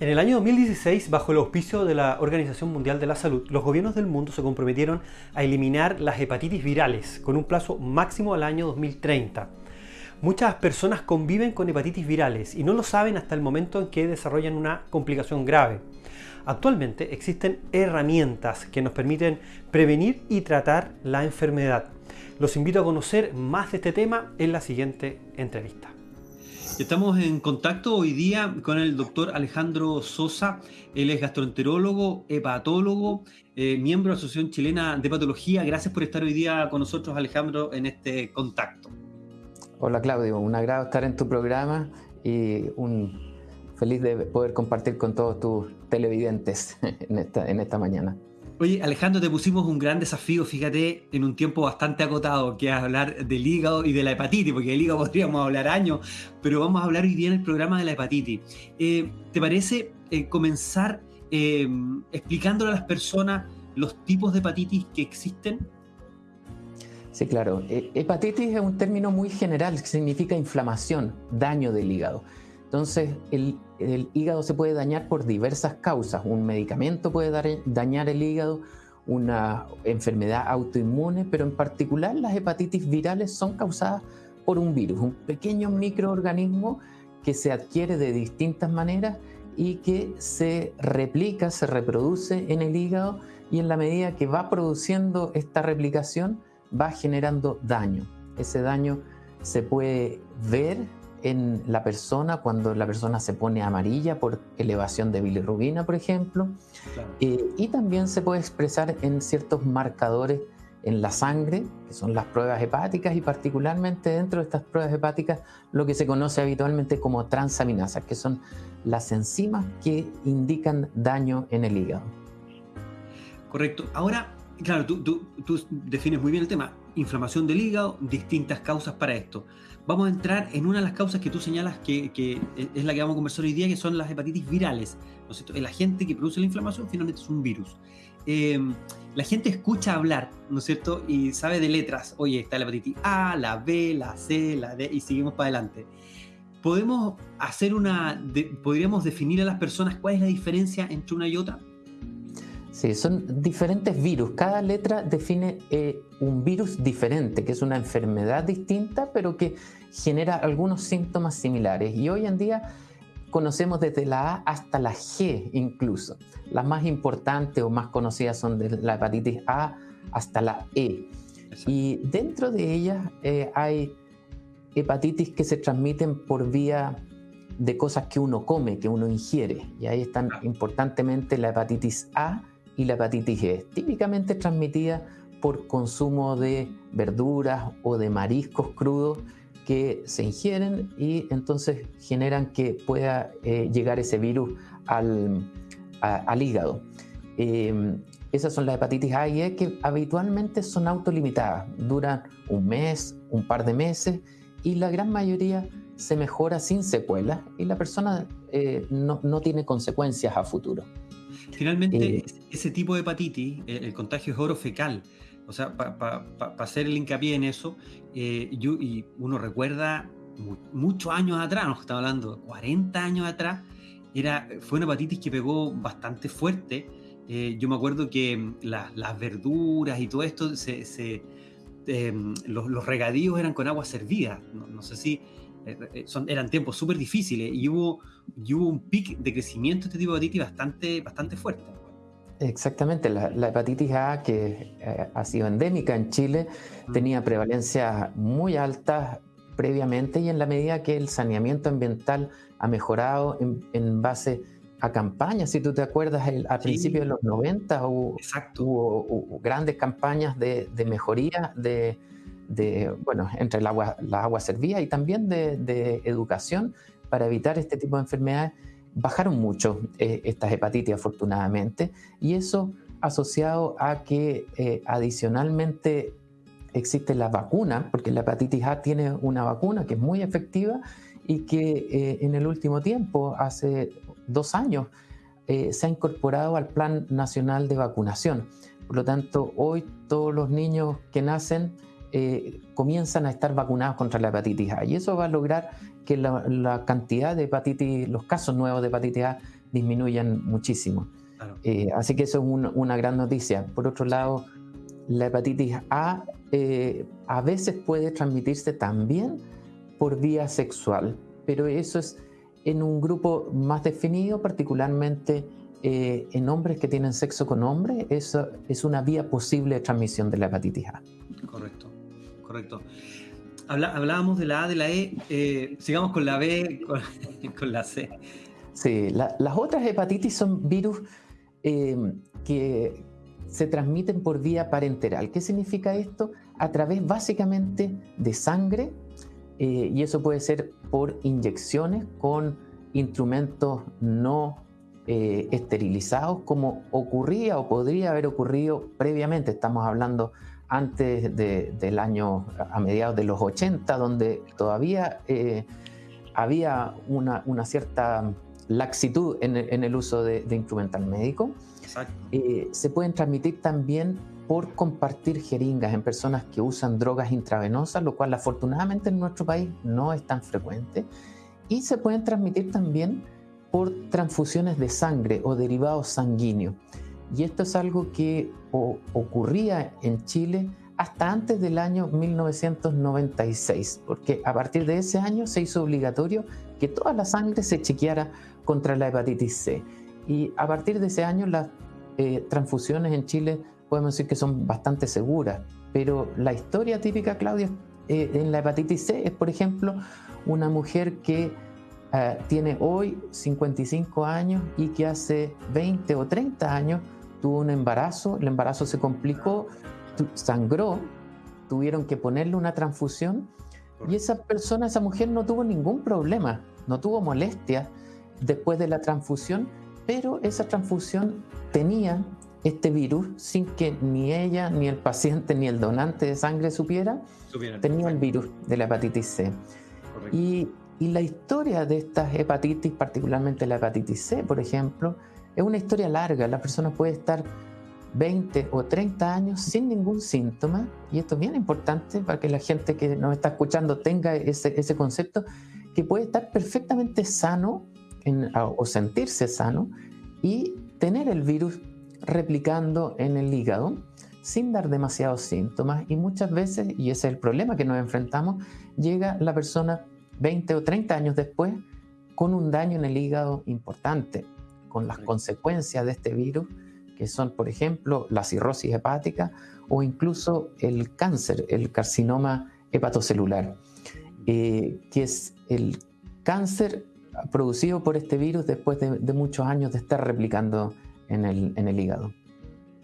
En el año 2016, bajo el auspicio de la Organización Mundial de la Salud, los gobiernos del mundo se comprometieron a eliminar las hepatitis virales con un plazo máximo al año 2030. Muchas personas conviven con hepatitis virales y no lo saben hasta el momento en que desarrollan una complicación grave. Actualmente existen herramientas que nos permiten prevenir y tratar la enfermedad. Los invito a conocer más de este tema en la siguiente entrevista. Estamos en contacto hoy día con el doctor Alejandro Sosa. Él es gastroenterólogo, hepatólogo, eh, miembro de la Asociación Chilena de Patología. Gracias por estar hoy día con nosotros, Alejandro, en este contacto. Hola, Claudio. Un agrado estar en tu programa y un feliz de poder compartir con todos tus televidentes en esta, en esta mañana. Oye, Alejandro, te pusimos un gran desafío, fíjate, en un tiempo bastante acotado, que es hablar del hígado y de la hepatitis, porque del hígado podríamos hablar años, pero vamos a hablar hoy día en el programa de la hepatitis. Eh, ¿Te parece eh, comenzar eh, explicándole a las personas los tipos de hepatitis que existen? Sí, claro. hepatitis es un término muy general que significa inflamación, daño del hígado. Entonces, el, hígado se puede dañar por diversas causas. Un medicamento puede dañar el hígado, una enfermedad autoinmune, pero en particular las hepatitis virales son causadas por un virus, un pequeño microorganismo que se adquiere de distintas maneras y que se replica, se reproduce en el hígado y en la medida que va produciendo esta replicación va generando daño. Ese daño se puede ver en la persona cuando la persona se pone amarilla por elevación de bilirrubina, por ejemplo, eh, y también se puede expresar en ciertos marcadores en la sangre, que son las pruebas hepáticas, y particularmente dentro de estas pruebas hepáticas lo que se conoce habitualmente como transaminasas, que son las enzimas que indican daño en el hígado. Correcto. Ahora, claro, tú, tú, tú defines muy bien el tema, inflamación del hígado, distintas causas para esto vamos a entrar en una de las causas que tú señalas que, es la que vamos a conversar hoy día, que son las hepatitis virales. ¿no El agente que produce la inflamación finalmente es un virus. Eh, la gente escucha hablar, ¿no es cierto? Y sabe de letras. Oye, está la hepatitis A, la B, la C, la D, y seguimos para adelante. ¿Podemos hacer una, podríamos definir a las personas cuál es la diferencia entre una y otra? Sí, son diferentes virus. Cada letra define eh, un virus diferente, que es una enfermedad distinta, pero que genera algunos síntomas similares. Y hoy en día conocemos desde la A hasta la G incluso. Las más importantes o más conocidas son de la hepatitis A hasta la E. Y dentro de ellas eh, hay hepatitis que se transmiten por vía de cosas que uno come, que uno ingiere. Y ahí están importantemente la hepatitis A, y la hepatitis E, típicamente transmitida por consumo de verduras o de mariscos crudos que se ingieren y entonces generan que pueda eh, llegar ese virus al, al hígado. Em, esas son las hepatitis A y E que habitualmente son autolimitadas, duran un mes, un par de meses y la gran mayoría se mejora sin secuelas y la persona eh, no, no tiene consecuencias a futuro. Finalmente, eh, ese tipo de hepatitis, eh, el, contagio es oro fecal. O sea, para hacer el hincapié en eso, eh, y uno recuerda muchos años atrás, nos estamos hablando 40 años atrás, era, fue una hepatitis que pegó bastante fuerte. yo me acuerdo que mm, las verduras y todo esto, se, em, los, regadíos eran con agua servida. no sé si eh, eh, son, eran tiempos súper difíciles y hubo, hubo un pic de crecimiento de este tipo de hepatitis bastante, bastante fuerte. Exactamente, la, hepatitis A, que eh, ha sido endémica en Chile, tenía prevalencia muy alta previamente y en la medida que el saneamiento ambiental ha mejorado en, base a campañas, si tú te acuerdas, el, a principios de los 90 hubo, hubo, grandes campañas de, de mejoría de, de, bueno, entre el agua, la agua servía y también de, educación para evitar este tipo de enfermedades, bajaron mucho eh, estas hepatitis afortunadamente y eso asociado a que eh, adicionalmente existe la vacuna, porque la hepatitis A tiene una vacuna que es muy efectiva y que eh, en el último tiempo, hace dos años, se ha incorporado al Plan Nacional de Vacunación. Por lo tanto, hoy todos los niños que nacen eh, comienzan a estar vacunados contra la hepatitis A. Y eso va a lograr que la, cantidad de hepatitis, los casos nuevos de hepatitis A disminuyan muchísimo. Eh, así que eso es una gran noticia. Por otro lado, la hepatitis A eh, a veces puede transmitirse también por vía sexual, pero eso es en un grupo más definido, particularmente eh, en hombres que tienen sexo con hombres, eso es una vía posible de transmisión de la hepatitis A. Correcto, correcto. hablábamos de la A, de la E, eh, sigamos con la B, con, la C. Sí, las otras hepatitis son virus que se transmiten por vía parenteral. ¿Qué significa esto? A través básicamente de sangre, eh, y eso puede ser por inyecciones con instrumentos no eh, esterilizados, como ocurría o podría haber ocurrido previamente. Estamos hablando antes del año, a mediados de los 80, donde todavía eh, había una, cierta laxitud en, el uso de, de instrumental médico. Eh, se pueden transmitir también por compartir jeringas en personas que usan drogas intravenosas, lo cual afortunadamente en nuestro país no es tan frecuente. Y se pueden transmitir también por transfusiones de sangre o derivados sanguíneos. Y esto es algo que ocurría en Chile hasta antes del año 1996, porque a partir de ese año se hizo obligatorio que toda la sangre se chequeara contra la hepatitis C. Y a partir de ese año las eh, transfusiones en Chile podemos decir que son bastante seguras, pero la historia típica, Claudia, eh, en la hepatitis C es, por ejemplo, una mujer que eh, tiene hoy 55 años y que hace 20 o 30 años tuvo un embarazo, el embarazo se complicó, sangró, tuvieron que ponerle una transfusión y esa persona, esa mujer no tuvo ningún problema, no tuvo molestia después de la transfusión pero esa transfusión tenía este virus sin que ni ella, ni el paciente, ni el donante de sangre supiera, tenía el virus de la hepatitis C. Y, y, la historia de estas hepatitis, particularmente la hepatitis C, por ejemplo, es una historia larga. La persona puede estar 20 o 30 años sin ningún síntoma, y esto es bien importante para que la gente que nos está escuchando tenga ese, concepto, que puede estar perfectamente sano o sentirse sano y tener el virus replicando en el hígado sin dar demasiados síntomas y muchas veces, y ese es el problema que nos enfrentamos, llega la persona 20 o 30 años después con un daño en el hígado importante, con las consecuencias de este virus, que son, por ejemplo, la cirrosis hepática o incluso el cáncer, el carcinoma hepatocelular, eh, que es el cáncer producido por este virus después de, muchos años de estar replicando en el, en el, hígado.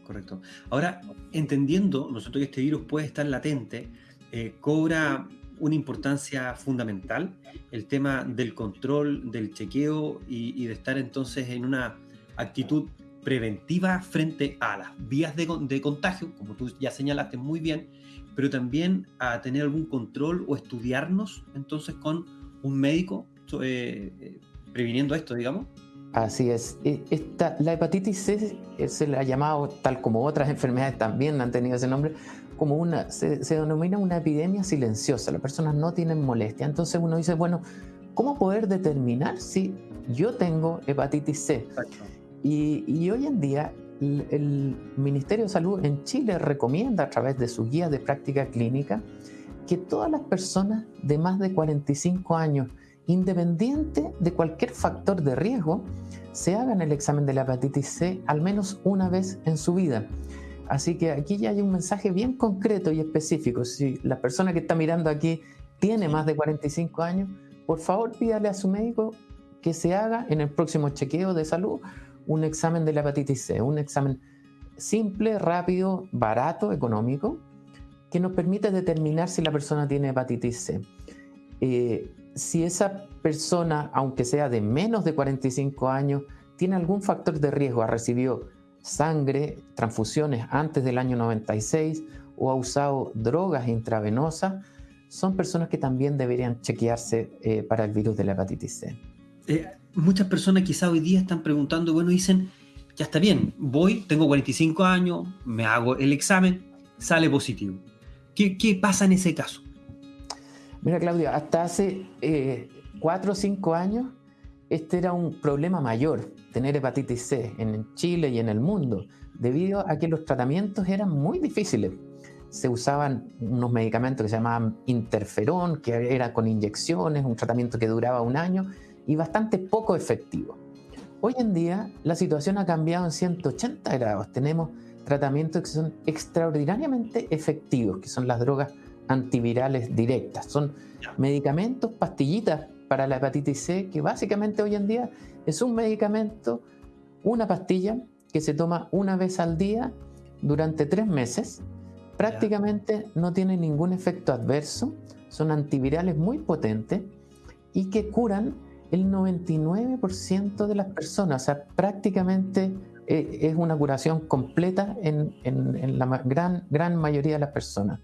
Correcto. Ahora, entendiendo nosotros que este virus puede estar latente, eh, cobra una importancia fundamental el tema del control, del chequeo y, de estar entonces en una actitud preventiva frente a las vías de, de, contagio, como tú ya señalaste muy bien, pero también a tener algún control o estudiarnos entonces con un médico eh, eh, previniendo esto, digamos? Así es. E, esta, la hepatitis C se le ha llamado, tal como otras enfermedades también han tenido ese nombre, como una, se, denomina una epidemia silenciosa. Las personas no tienen molestia. Entonces uno dice, bueno, ¿cómo poder determinar si yo tengo hepatitis C? Y, y, hoy en día el, el Ministerio de Salud en Chile recomienda a través de su guía de práctica clínica que todas las personas de más de 45 años independiente de cualquier factor de riesgo, se hagan el examen de la hepatitis C al menos una vez en su vida. Así que aquí ya hay un mensaje bien concreto y específico. Si la persona que está mirando aquí tiene más de 45 años, por favor pídale a su médico que se haga en el próximo chequeo de salud un examen de la hepatitis C, un examen simple, rápido, barato, económico, que nos permite determinar si la persona tiene hepatitis C. Eh, si esa persona, aunque sea de menos de 45 años, tiene algún factor de riesgo, ha recibido sangre, transfusiones antes del año 96 o ha usado drogas intravenosas, son personas que también deberían chequearse eh, para el virus de la hepatitis C. Eh, muchas personas quizá hoy día están preguntando, bueno, dicen, ya está bien, voy, tengo 45 años, me hago el examen, sale positivo. qué pasa en ese caso? Mira, Claudio, hasta hace eh, cuatro o cinco años este era un problema mayor, tener hepatitis C en Chile y en el mundo, debido a que los tratamientos eran muy difíciles. Se usaban unos medicamentos que se llamaban interferón, que era con inyecciones, un tratamiento que duraba un año y bastante poco efectivo. Hoy en día la situación ha cambiado en 180 grados. Tenemos tratamientos que son extraordinariamente efectivos, que son las drogas antivirales directas. Son medicamentos, pastillitas para la hepatitis C, que básicamente hoy en día es un medicamento, una pastilla que se toma una vez al día durante tres meses. Prácticamente no tiene ningún efecto adverso, son antivirales muy potentes y que curan el 99% de las personas, o sea, prácticamente eh, es una curación completa en, la gran, gran mayoría de las personas.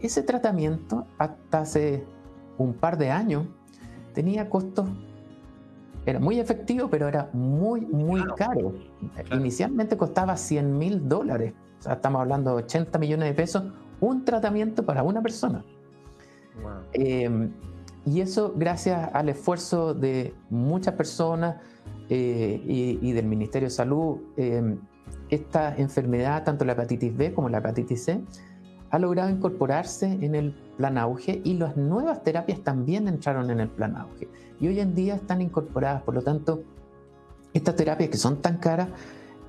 Ese tratamiento, hasta hace un par de años, tenía costos, era muy efectivo, pero era muy, muy caro. Inicialmente costaba 100 mil dólares, o sea, estamos hablando de 80 millones de pesos, un tratamiento para una persona. Em, y eso gracias al esfuerzo de muchas personas eh, y, del Ministerio de Salud, eh, esta enfermedad, tanto la hepatitis B como la hepatitis C, ha logrado incorporarse en el plan auge y las nuevas terapias también entraron en el plan auge. Y hoy en día están incorporadas, por lo tanto, estas terapias que son tan caras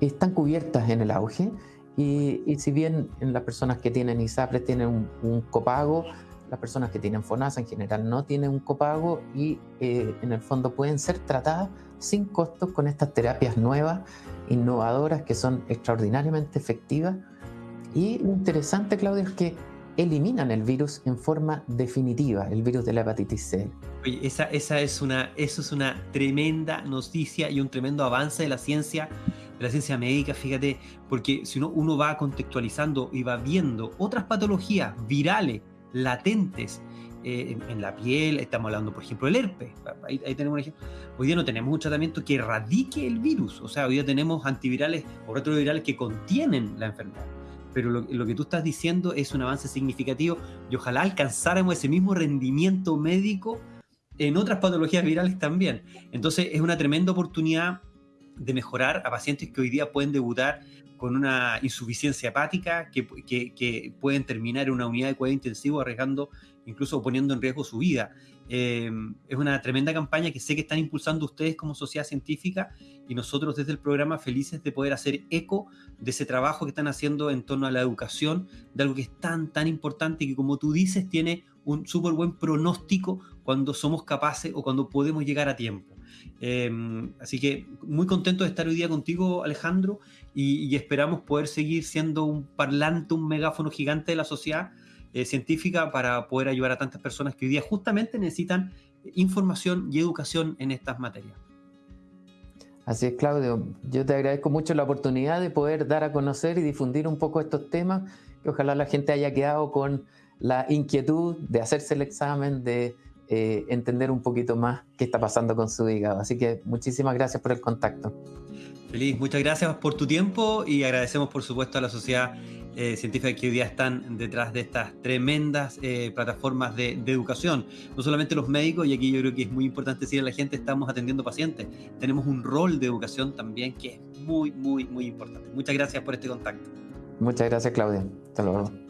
están cubiertas en el auge. Y, si bien en las personas que tienen ISAPRES tienen un, un copago, las personas que tienen FONASA en general no tienen un copago y eh, en el fondo pueden ser tratadas sin costos con estas terapias nuevas, innovadoras, que son extraordinariamente efectivas. Y lo interesante, Claudio, es que eliminan el virus en forma definitiva, el virus de la hepatitis C. Oye, esa, esa es una, eso es una tremenda noticia y un tremendo avance de la ciencia, de la ciencia médica, fíjate, porque si uno, uno va contextualizando y va viendo otras patologías virales latentes eh, en, la piel, estamos hablando, por ejemplo, del herpes. Ahí, tenemos un ejemplo. Hoy día no tenemos un tratamiento que erradique el virus, o sea, hoy día tenemos antivirales o retrovirales que contienen la enfermedad. Pero lo, que tú estás diciendo es un avance significativo y ojalá alcanzáramos ese mismo rendimiento médico en otras patologías virales también. Entonces es una tremenda oportunidad de mejorar a pacientes que hoy día pueden debutar con una insuficiencia hepática que, que, pueden terminar en una unidad de cuidado intensivo arriesgando, incluso poniendo en riesgo su vida. Em, es una tremenda campaña que sé que están impulsando ustedes como sociedad científica y nosotros desde el programa felices de poder hacer eco de ese trabajo que están haciendo en torno a la educación, de algo que es tan, tan importante y que como tú dices tiene un súper buen pronóstico cuando somos capaces o cuando podemos llegar a tiempo. Em, así que muy contento de estar hoy día contigo, Alejandro, y, esperamos poder seguir siendo un parlante, un megáfono gigante de la sociedad eh, científica para poder ayudar a tantas personas que hoy día justamente necesitan información y educación en estas materias. Así es, Claudio. Yo te agradezco mucho la oportunidad de poder dar a conocer y difundir un poco estos temas, que ojalá la gente haya quedado con la inquietud de hacerse el examen, de eh, entender un poquito más qué está pasando con su hígado. Así que muchísimas gracias por el contacto. Feliz, muchas gracias por tu tiempo y agradecemos por supuesto a la sociedad eh, científica que hoy día están detrás de estas tremendas eh, plataformas de, de, educación. No solamente los médicos, y aquí yo creo que es muy importante decir a la gente, estamos atendiendo pacientes. Tenemos un rol de educación también que es muy, muy, muy importante. Muchas gracias por este contacto. Muchas gracias, Claudia. Hasta luego.